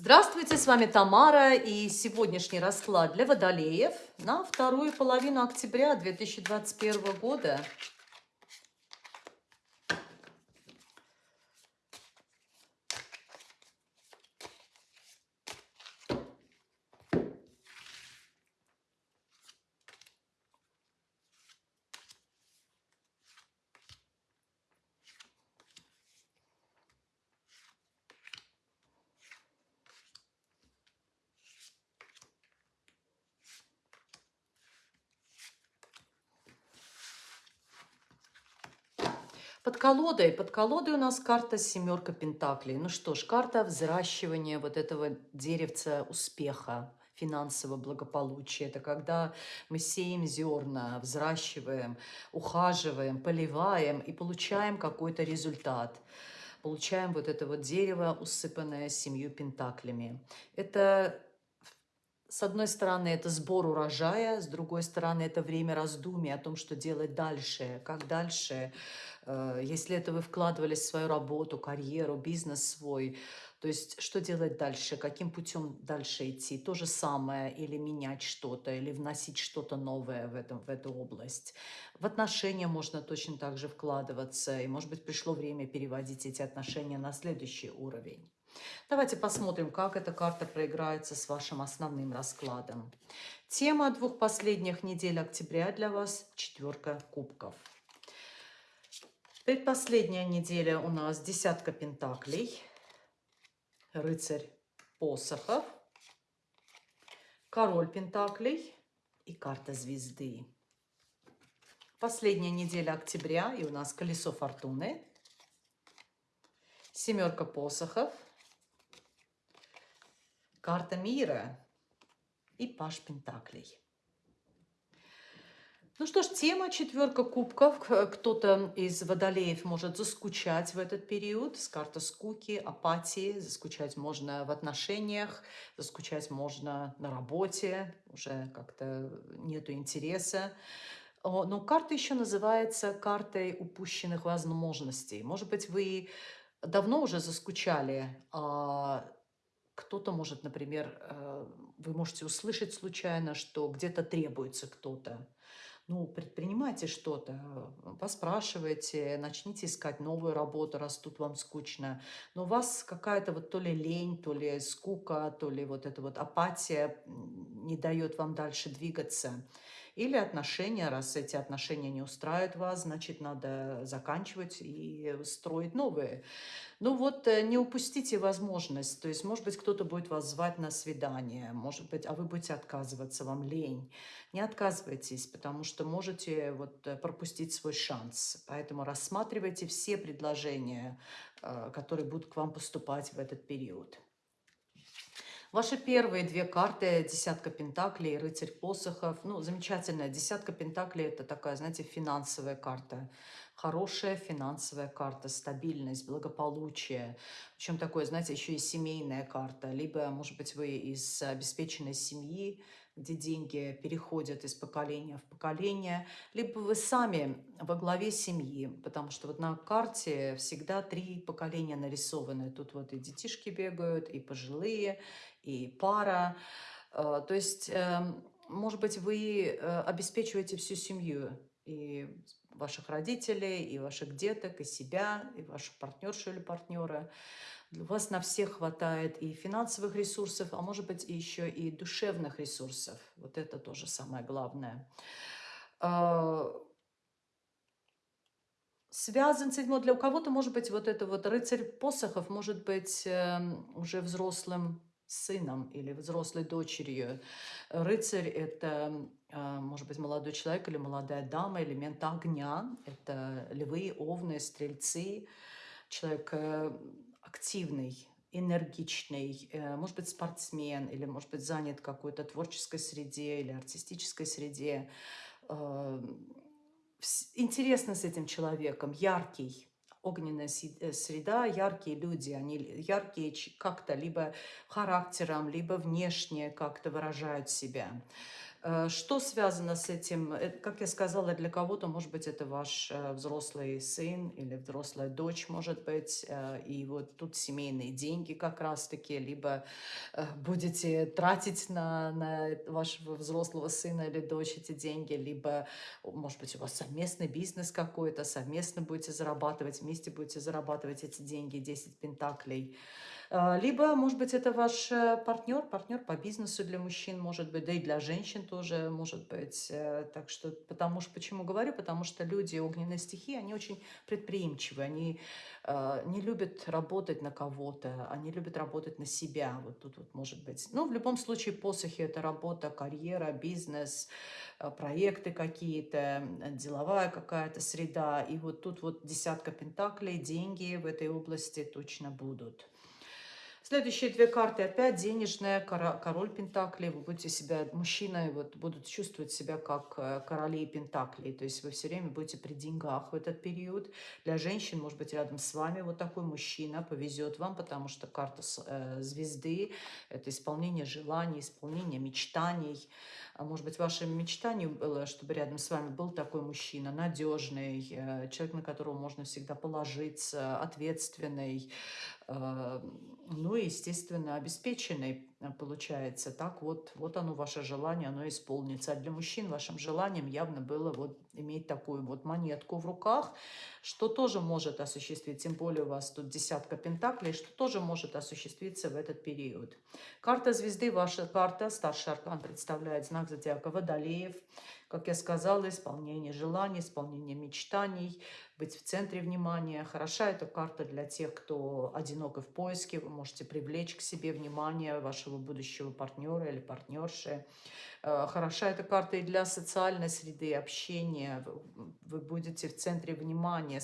Здравствуйте, с вами Тамара и сегодняшний расклад для водолеев на вторую половину октября 2021 года. Под колодой, под колодой у нас карта семерка пентаклей. Ну что ж, карта взращивания вот этого деревца успеха, финансового благополучия. Это когда мы сеем зерна, взращиваем, ухаживаем, поливаем и получаем какой-то результат. Получаем вот это вот дерево, усыпанное семью пентаклями. Это с одной стороны, это сбор урожая, с другой стороны, это время раздумий о том, что делать дальше, как дальше. Э, если это вы вкладывались в свою работу, карьеру, бизнес свой, то есть что делать дальше, каким путем дальше идти, то же самое, или менять что-то, или вносить что-то новое в, этом, в эту область. В отношения можно точно так же вкладываться, и, может быть, пришло время переводить эти отношения на следующий уровень. Давайте посмотрим, как эта карта проиграется с вашим основным раскладом. Тема двух последних недель октября для вас – четверка кубков. Предпоследняя неделя у нас десятка пентаклей, рыцарь посохов, король пентаклей и карта звезды. Последняя неделя октября, и у нас колесо фортуны, семерка посохов – карта мира и паш пентаклей. Ну что ж, тема четверка кубков. Кто-то из водолеев может заскучать в этот период с карты скуки, апатии. Заскучать можно в отношениях, заскучать можно на работе, уже как-то нету интереса. Но карта еще называется картой упущенных возможностей. Может быть, вы давно уже заскучали а кто-то может, например, э, вы можете услышать случайно, что где-то требуется кто-то. Ну, предпринимайте что-то, поспрашивайте, начните искать новую работу, раз тут вам скучно. Но у вас какая-то вот то ли лень, то ли скука, то ли вот эта вот апатия не дает вам дальше двигаться. Или отношения, раз эти отношения не устраивают вас, значит, надо заканчивать и строить новые. Ну вот, э, не упустите возможность. То есть, может быть, кто-то будет вас звать на свидание, может быть, а вы будете отказываться, вам лень. Не отказывайтесь, потому что можете вот э, пропустить свой шанс. Поэтому рассматривайте все предложения, э, которые будут к вам поступать в этот период. Ваши первые две карты, десятка пентаклей рыцарь посохов. Ну, замечательная. Десятка пентаклей – это такая, знаете, финансовая карта. Хорошая финансовая карта, стабильность, благополучие. Причем такое, знаете, еще и семейная карта. Либо, может быть, вы из обеспеченной семьи, где деньги переходят из поколения в поколение, либо вы сами во главе семьи, потому что вот на карте всегда три поколения нарисованы. Тут вот и детишки бегают, и пожилые, и пара. Э, то есть, эм, может быть, вы э, обеспечиваете всю семью, и ваших родителей, и ваших деток, и себя, и вашу партнершу или партнера. У вас на всех хватает и финансовых ресурсов, а может быть еще и душевных ресурсов. Вот это тоже самое главное. А, связан с этим, для кого-то может быть вот это вот рыцарь посохов, может быть эм, уже взрослым сыном или взрослой дочерью. Рыцарь – это, а, может быть, молодой человек или молодая дама, элемент огня. Это львы, овны, стрельцы. Человек э, активный, энергичный, э, может быть, спортсмен или, может быть, занят какой-то творческой среде или артистической среде. Э, интересно с этим человеком, яркий, огненная э, среда, яркие люди, они яркие как-то либо характером, либо внешне как-то выражают себя. Э, что связано с этим? Э, как я сказала, для кого-то, может быть, это ваш э, взрослый сын или взрослая дочь, может быть, и вот тут семейные деньги как раз-таки, либо будете тратить на, на вашего взрослого сына или дочь эти деньги, либо, может быть, у вас совместный бизнес какой-то, совместно будете зарабатывать, вместе будете зарабатывать эти деньги, 10 пентаклей. А, либо, может быть, это ваш э, партнер, партнер по бизнесу для мужчин, может быть, да и для женщин тоже, может быть. Э, так что, потому что, почему говорю? Потому что люди огненной стихии, они очень предприимчивы, они э, не любят работать на кого-то, они любят работать на себя. Вот тут вот может быть. Ну, в любом случае, посохи – это работа, карьера, бизнес, проекты какие-то, деловая какая-то среда. И вот тут вот десятка пентаклей, деньги в этой области точно будут. Следующие две карты опять денежная, король Пентаклей. Вы будете себя, мужчина, вот, будут чувствовать себя как э, короли Пентаклей. То есть вы все время будете при деньгах в этот период. Для женщин, может быть, рядом с вами вот такой мужчина повезет вам, потому что карта э, звезды – это исполнение желаний, исполнение мечтаний. А может быть, вашим мечтанием было, чтобы рядом с вами был такой мужчина, надежный, э, человек, на которого можно всегда положиться, ответственный, ну и, естественно, обеспеченный э, получается. Так вот, вот оно, ваше желание, оно исполнится. А для мужчин вашим желанием явно было вот иметь такую вот монетку в руках, что тоже может осуществить, тем более у вас тут десятка пентаклей, что тоже может осуществиться в этот период. Карта звезды, ваша карта, старший аркан представляет знак зодиака Водолеев. Как я сказала, исполнение желаний, исполнение мечтаний, быть в центре внимания. Хороша эта карта для тех, кто одинок и в поиске. Вы можете привлечь к себе внимание вашего будущего партнера или партнерши. Э, хороша эта карта и для социальной среды, общения. Вы будете в центре внимания,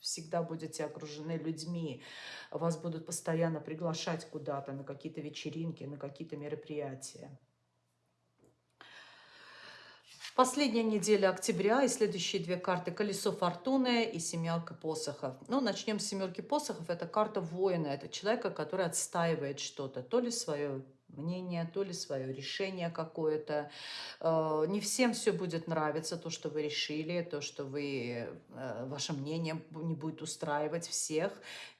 всегда будете окружены людьми. Вас будут постоянно приглашать куда-то, на какие-то вечеринки, на какие-то мероприятия. Последняя неделя октября и следующие две карты «Колесо фортуны» и «Семерка посохов». Ну, начнем с «Семерки посохов». Это карта воина, это человека, который отстаивает что-то, то ли свое мнение, то ли свое решение какое-то. Э, не всем все будет нравиться, то, что вы решили, то, что вы, э, ваше мнение не будет устраивать всех,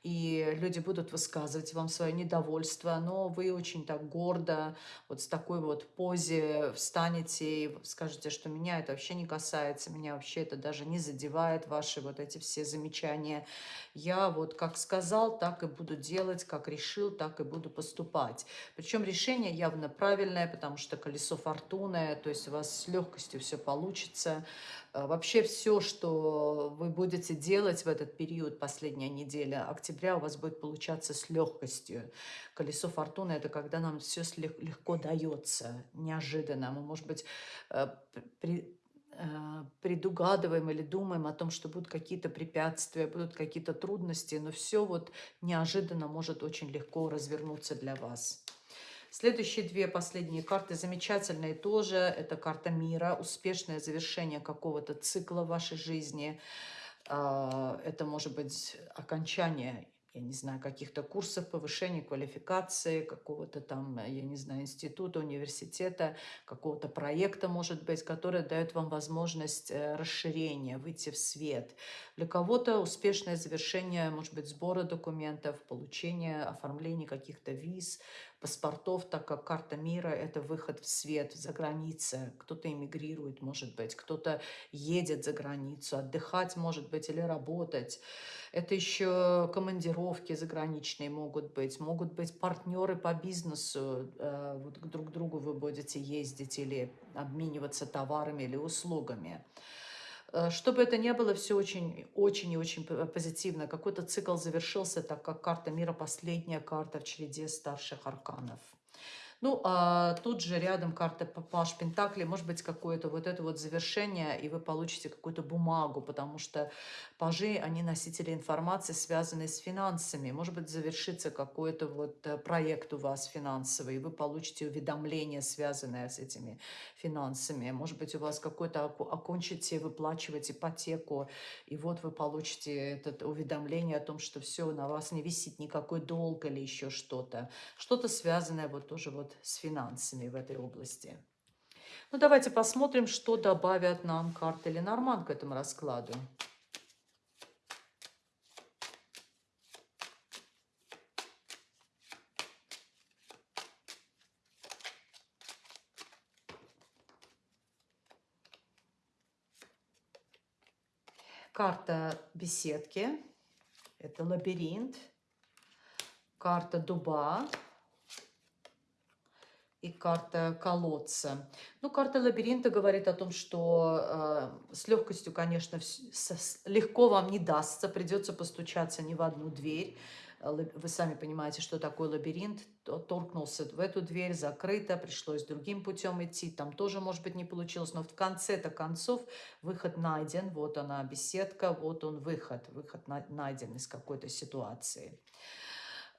и люди будут высказывать вам свое недовольство, но вы очень так гордо, вот с такой вот позе встанете и скажете, что меня это вообще не касается, меня вообще это даже не задевает, ваши вот эти все замечания. Я вот как сказал, так и буду делать, как решил, так и буду поступать. Причем решение решение явно правильное, потому что колесо фортуны, то есть у вас с легкостью все получится. Э, вообще все, что вы будете делать в этот период, последняя неделя октября, у вас будет получаться с легкостью. Колесо фортуны – это когда нам все легко дается, неожиданно. Мы, может быть, э, при, э, предугадываем или думаем о том, что будут какие-то препятствия, будут какие-то трудности, но все вот неожиданно может очень легко развернуться для вас. Следующие две последние карты замечательные тоже. Это карта мира, успешное завершение какого-то цикла в вашей жизни. А, это может быть окончание я не знаю, каких-то курсов повышения квалификации, какого-то там, я не знаю, института, университета, какого-то проекта, может быть, который дает вам возможность э, расширения, выйти в свет. Для кого-то успешное завершение, может быть, сбора документов, получение, оформление каких-то виз, паспортов, так как карта мира – это выход в свет, за границы. Кто-то эмигрирует, может быть, кто-то едет за границу, отдыхать, может быть, или работать. Это еще командировки заграничные могут быть, могут быть партнеры по бизнесу, э, вот друг к другу вы будете ездить или обмениваться товарами или услугами. Э, чтобы это не было все очень, очень и очень позитивно. Какой-то цикл завершился, так как карта мира последняя карта в череде старших арканов. Ну, а тут же рядом карта Паш Пентакли, может быть, какое-то вот это вот завершение, и вы получите какую-то бумагу, потому что пажи, они носители информации, связанные с финансами. Может быть, завершится какой-то вот э, проект у вас финансовый, и вы получите уведомление, связанное с этими финансами. Может быть, у вас какой-то окончите выплачивать ипотеку, и вот вы получите это уведомление о том, что все, на вас не висит никакой долг или еще что-то. Что-то связанное вот тоже вот с финансами в этой области. Ну, давайте посмотрим, что добавят нам карты Ленорман к этому раскладу. Карта беседки. Это лабиринт. Карта дуба и карта колодца. Ну, карта лабиринта говорит о том, что э, с легкостью, конечно, с, легко вам не дастся, придется постучаться не в одну дверь. Э, вы сами понимаете, что такое лабиринт. Торкнулся в эту дверь, закрыто, пришлось другим путем идти. Там тоже, может быть, не получилось, но в конце-то концов выход найден. Вот она, беседка, вот он выход. Выход найден из какой-то ситуации.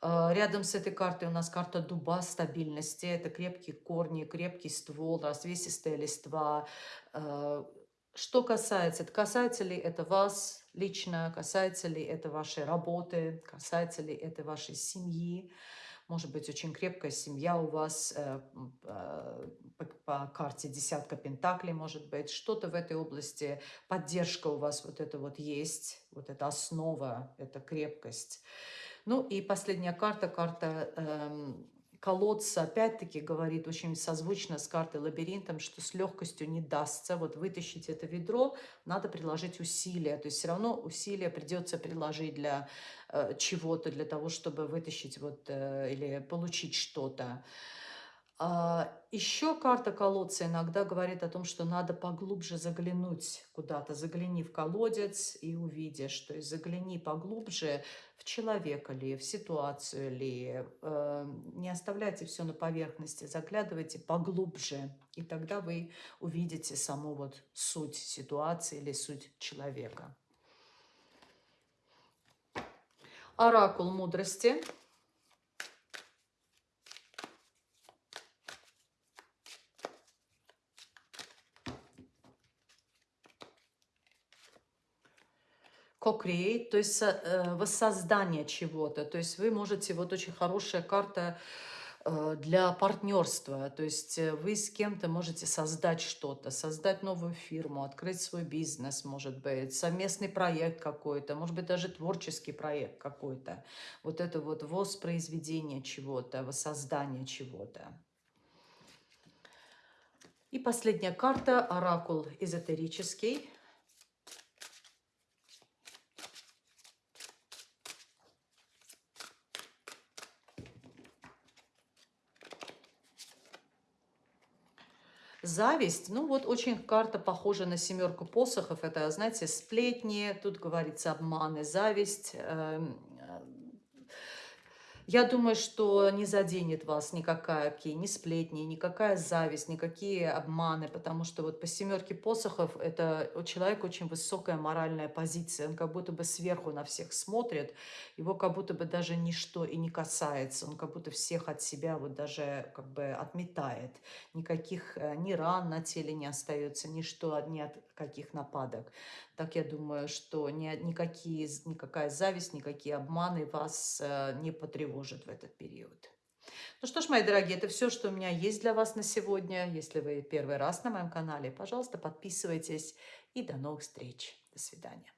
А, рядом с этой картой у нас карта дуба стабильности. Это крепкие корни, крепкий ствол, развесистая листва. А, что касается, касается ли это вас лично, касается ли это вашей работы, касается ли это вашей семьи. Может быть, очень крепкая семья у вас э, э, по, по карте десятка пентаклей, может быть. Что-то в этой области, поддержка у вас вот это вот есть, вот эта основа, эта крепкость. Ну и последняя карта, карта эм, колодца, опять-таки говорит очень созвучно с картой лабиринтом, что с легкостью не дастся. Вот вытащить это ведро, надо приложить усилия. То есть все равно усилия придется приложить для э, чего-то, для того, чтобы вытащить вот, э, или получить что-то. Еще карта колодца иногда говорит о том, что надо поглубже заглянуть куда-то. Загляни в колодец и увидишь. То есть загляни поглубже в человека ли, в ситуацию ли. Э, не оставляйте все на поверхности, заглядывайте поглубже. И тогда вы увидите саму вот суть ситуации или суть человека. Оракул мудрости – co-create, то есть э, воссоздание чего-то. То есть вы можете, вот очень хорошая карта э, для партнерства. То есть э, вы с кем-то можете создать что-то, создать новую фирму, открыть свой бизнес, может быть, совместный проект какой-то, может быть, даже творческий проект какой-то. Вот это вот воспроизведение чего-то, воссоздание чего-то. И последняя карта, оракул эзотерический. Зависть, ну вот очень карта похожа на семерку посохов. Это, знаете, сплетни, тут говорится обманы, зависть. Эм, я думаю, что не заденет вас никакая ни сплетни, никакая зависть, никакие обманы, потому что вот по семерке посохов это у человека очень высокая моральная позиция. Он как будто бы сверху на всех смотрит, его как будто бы даже ничто и не касается. Он как будто всех от себя вот даже как бы отметает. Никаких э, ни ран на теле не остается, ничто, ни от каких нападок. Так я думаю, что ни, никакие, никакая зависть, никакие обманы вас э, не потревожат в этот период. Ну что ж, мои дорогие, это все, что у меня есть для вас на сегодня. Если вы первый раз на моем канале, пожалуйста, подписывайтесь. И до новых встреч. До свидания.